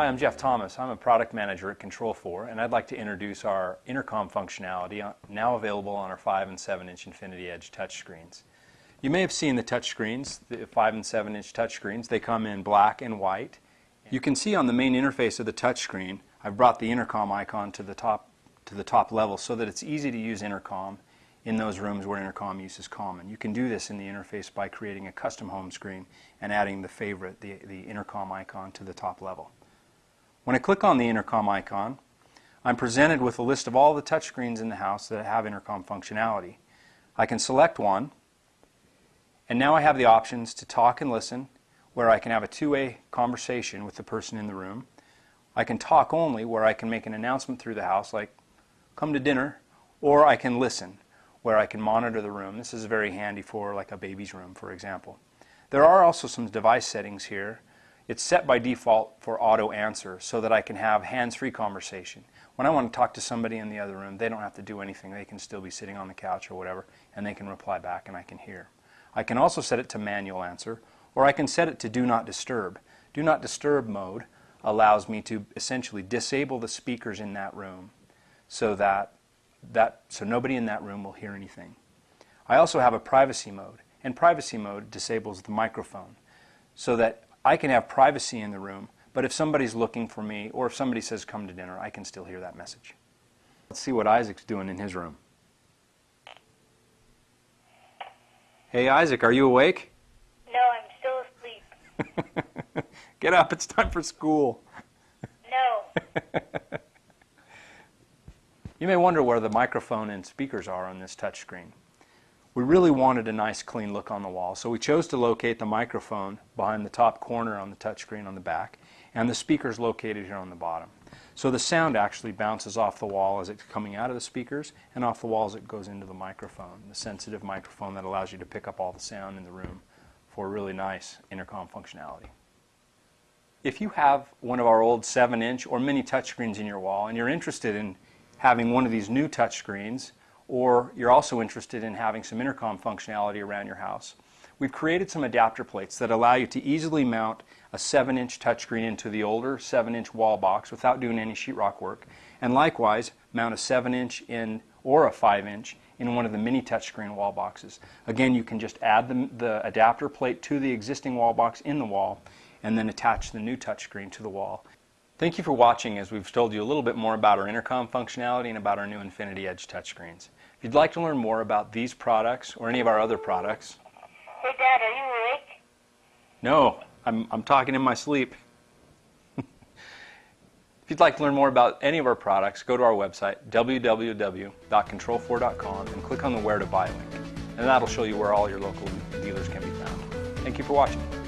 Hi, I'm Jeff Thomas. I'm a product manager at Control4 and I'd like to introduce our intercom functionality uh, now available on our 5 and 7 inch Infinity Edge touchscreens. You may have seen the touchscreens, the 5 and 7 inch touchscreens. They come in black and white. You can see on the main interface of the touchscreen I've brought the intercom icon to the top to the top level so that it's easy to use intercom in those rooms where intercom use is common. You can do this in the interface by creating a custom home screen and adding the favorite, the, the intercom icon to the top level. When I click on the intercom icon, I'm presented with a list of all the touchscreens in the house that have intercom functionality. I can select one, and now I have the options to talk and listen, where I can have a two-way conversation with the person in the room. I can talk only, where I can make an announcement through the house, like, come to dinner, or I can listen, where I can monitor the room. This is very handy for like a baby's room, for example. There are also some device settings here. It's set by default for auto answer so that I can have hands-free conversation. When I want to talk to somebody in the other room, they don't have to do anything. They can still be sitting on the couch or whatever, and they can reply back and I can hear. I can also set it to manual answer, or I can set it to do not disturb. Do not disturb mode allows me to essentially disable the speakers in that room so that that, so nobody in that room will hear anything. I also have a privacy mode, and privacy mode disables the microphone so that I can have privacy in the room, but if somebody's looking for me or if somebody says come to dinner, I can still hear that message. Let's see what Isaac's doing in his room. Hey Isaac, are you awake? No, I'm still asleep. Get up, it's time for school. No. You may wonder where the microphone and speakers are on this touchscreen. We really wanted a nice clean look on the wall, so we chose to locate the microphone behind the top corner on the touchscreen on the back, and the speakers located here on the bottom. So the sound actually bounces off the wall as it's coming out of the speakers and off the wall as it goes into the microphone, the sensitive microphone that allows you to pick up all the sound in the room for really nice intercom functionality. If you have one of our old 7-inch or mini touchscreens in your wall and you're interested in having one of these new touchscreens, or you're also interested in having some intercom functionality around your house. We've created some adapter plates that allow you to easily mount a 7-inch touchscreen into the older 7-inch wall box without doing any sheetrock work, and likewise mount a 7-inch in or a 5-inch in one of the mini touchscreen wall boxes. Again, you can just add the, the adapter plate to the existing wall box in the wall and then attach the new touchscreen to the wall. Thank you for watching as we've told you a little bit more about our intercom functionality and about our new Infinity Edge touchscreens. If you'd like to learn more about these products or any of our other products... Hey Dad, are you awake? No, I'm, I'm talking in my sleep. if you'd like to learn more about any of our products, go to our website, www.control4.com and click on the Where to Buy link. And that'll show you where all your local dealers can be found. Thank you for watching.